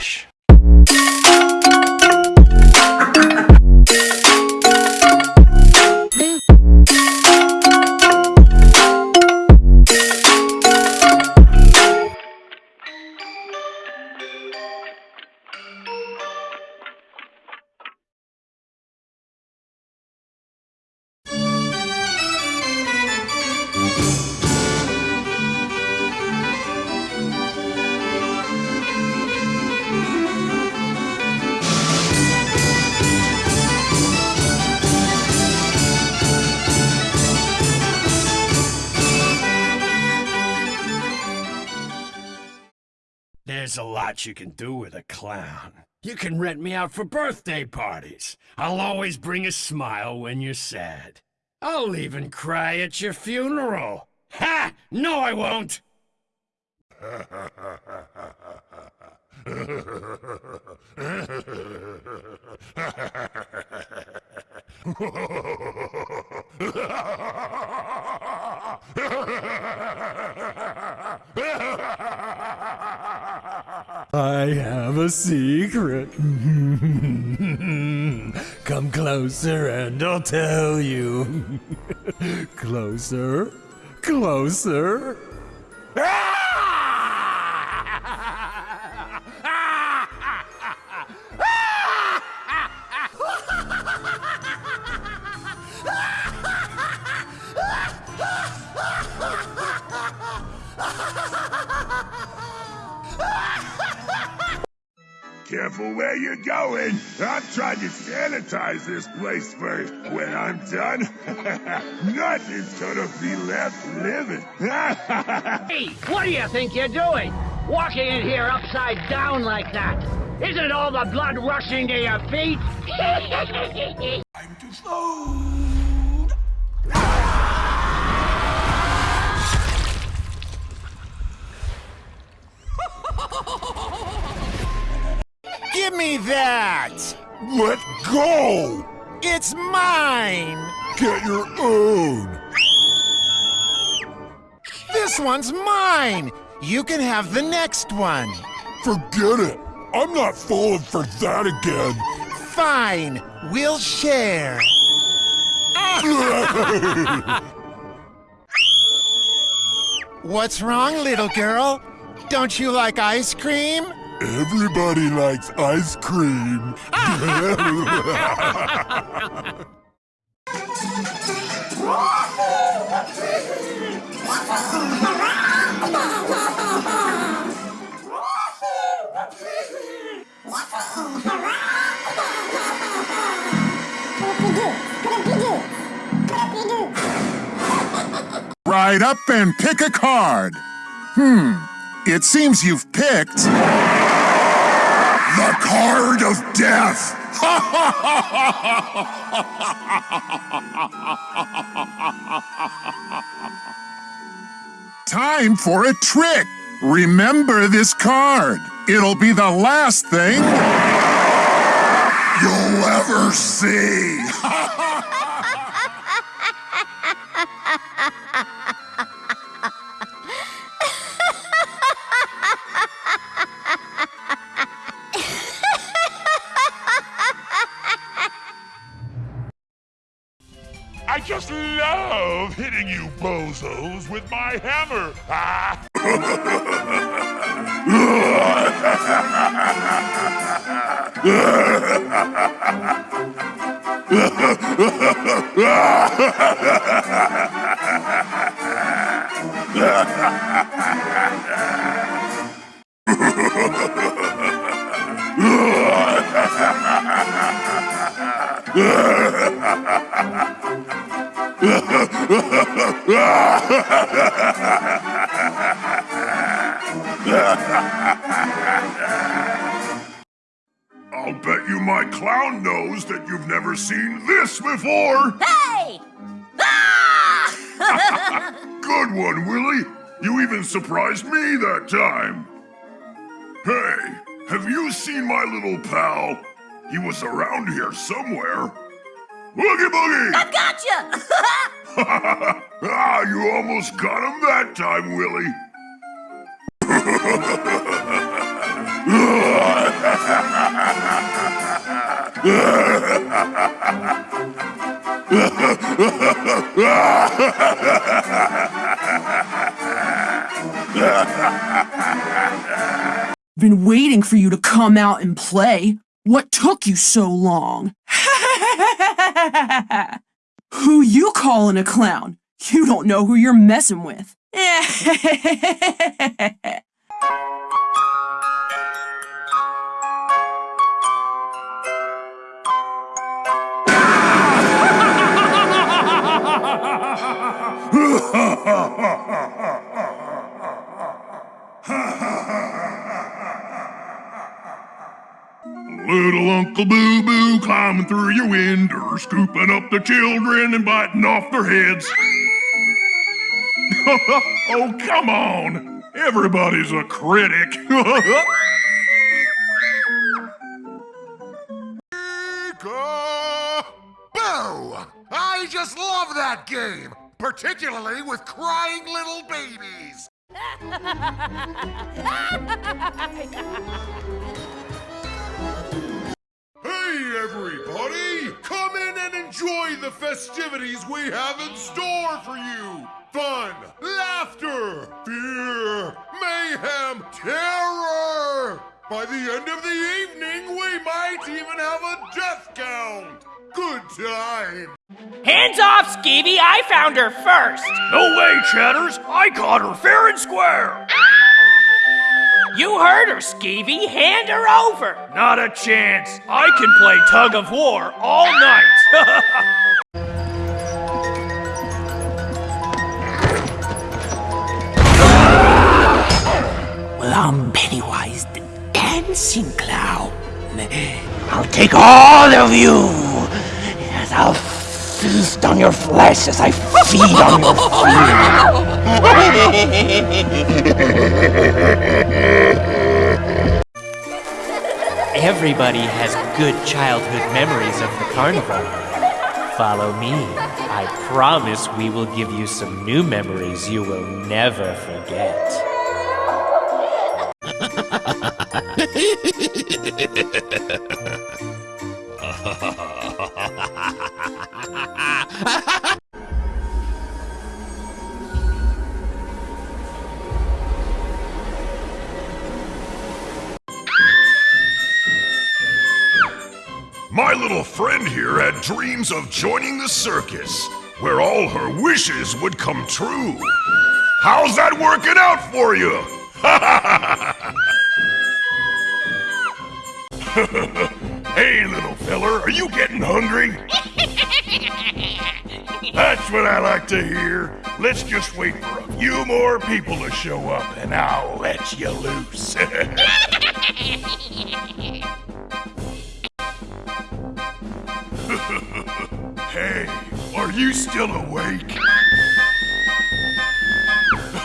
Relaxa. There's a lot you can do with a clown. You can rent me out for birthday parties. I'll always bring a smile when you're sad. I'll even cry at your funeral. Ha! No, I won't! I have a secret. Come closer and I'll tell you. closer, closer. Careful where you're going. I'm trying to sanitize this place first. When I'm done, nothing's gonna be left living. Hey, what do you think you're doing? Walking in here upside down like that? Isn't all the blood rushing to your feet? I'm too slow. Give me that! Let go! It's mine! Get your own. This one's mine! You can have the next one. Forget it. I'm not falling for that again. Fine, we'll share. What's wrong, little girl? Don't you like ice cream? Everybody likes ice cream. Ride up and pick a card. Hmm, it seems you've picked. The card of death. Time for a trick. Remember this card. It'll be the last thing You'll ever see. I just love hitting you bozos with my hammer. Ah. I'll bet you my clown knows that you've never seen this before. Hey! Ah! Good one, Willie. You even surprised me that time. Hey, have you seen my little pal? He was around here somewhere. Boogie Boogie! I've got gotcha! ah, you almost got him that time, Willie. Been waiting for you to come out and play. What took you so long? who you calling a clown? You don't know who you're messing with. Little Uncle Boo Boo climbing through your window, scooping up the children and biting off their heads. oh, come on! Everybody's a critic. Boo! I just love that game, particularly with crying little babies. Hey, everybody! Come in and enjoy the festivities we have in store for you! Fun, laughter, fear, mayhem, terror! By the end of the evening, we might even have a death count! Good time! Hands off, Skeevy! I found her first! No way, Chatters! I caught her fair and square! You heard her, Skeevy! Hand her over! Not a chance! I can play tug of war all night! Well, I'm Pennywise the Dancing Clown. I'll take all of you, and I'll feast on your flesh as I feed on your Everybody has good childhood memories of the carnival. Follow me. I promise we will give you some new memories you will never forget. My little friend here had dreams of joining the circus, where all her wishes would come true. How's that working out for you? hey, little feller, are you getting hungry? That's what I like to hear. Let's just wait for a few more people to show up and I'll let you loose. hey, are you still awake?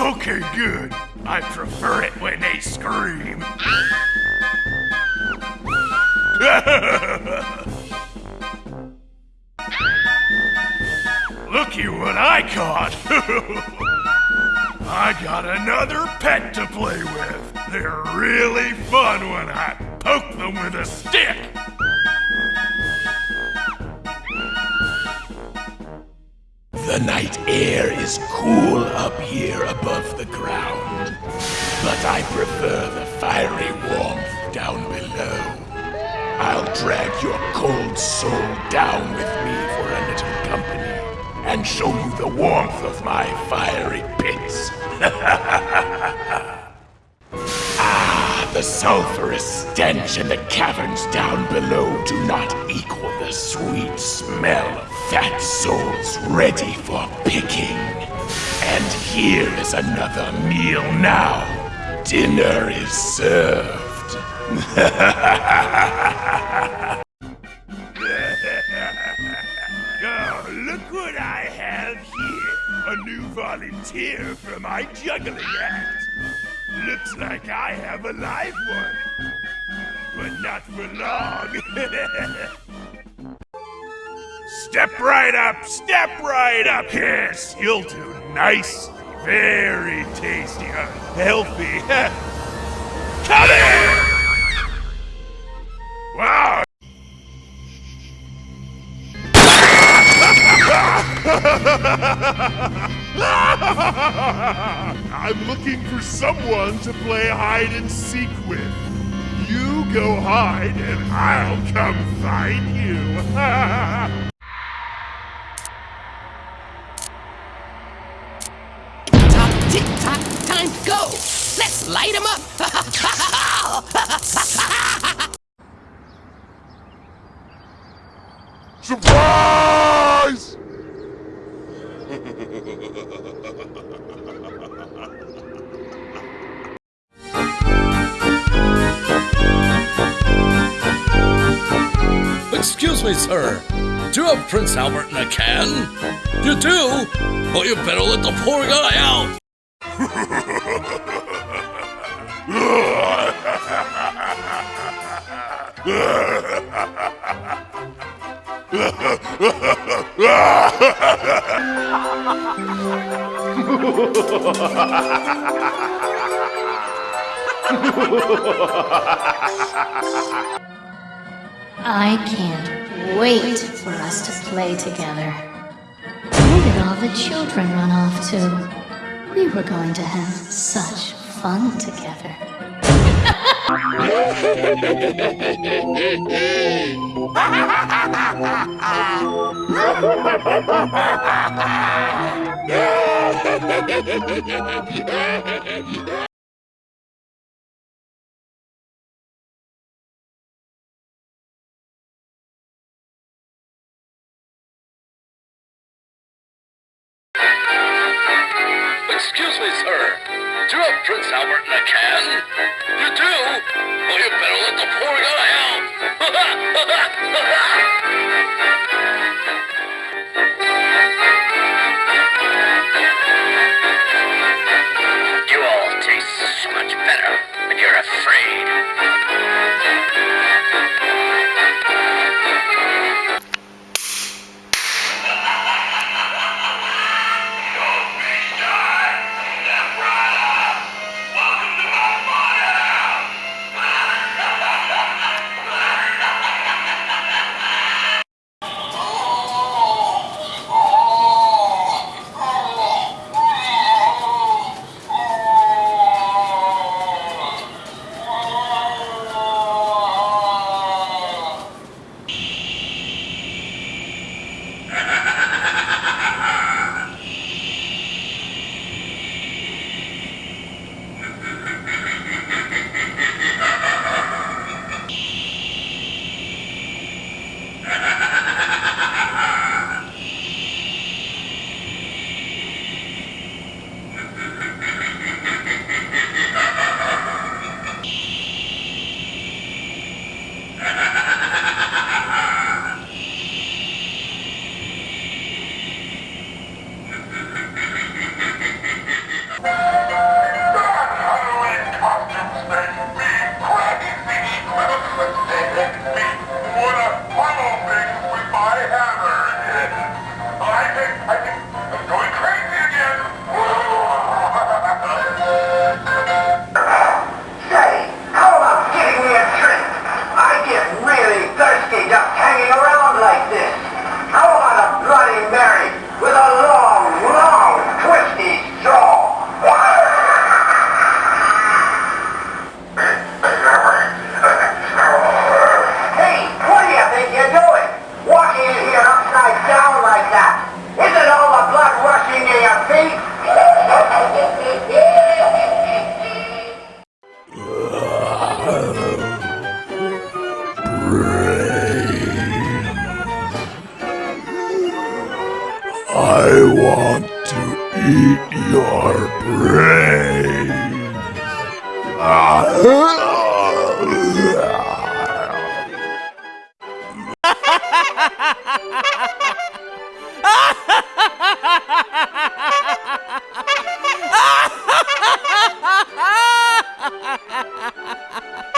Okay, good. I prefer it when they scream. Looky what I caught! I got another pet to play with. They're really fun when I poke them with a stick. Night air is cool up here above the ground, but I prefer the fiery warmth down below. I'll drag your cold soul down with me for a little company and show you the warmth of my fiery pits. the sulphurous stench in the caverns down below do not equal the sweet smell of fat souls ready for picking. And here is another meal now. Dinner is served. look what I have here. A new volunteer for my juggling act. Looks like I have a live one. But not for long. step right up, step right up. Yes, you'll do nice, very tasty, uh, healthy. Come in! Wow, ha ha ha ha! I'm looking for someone to play hide and seek with. You go hide, and I'll come find you. sir. Do you have Prince Albert in a can? You do? Well, you better let the poor guy out. I can't wait for us to play together. Where did all the children run off to? We were going to have such fun together. I want to eat your brains.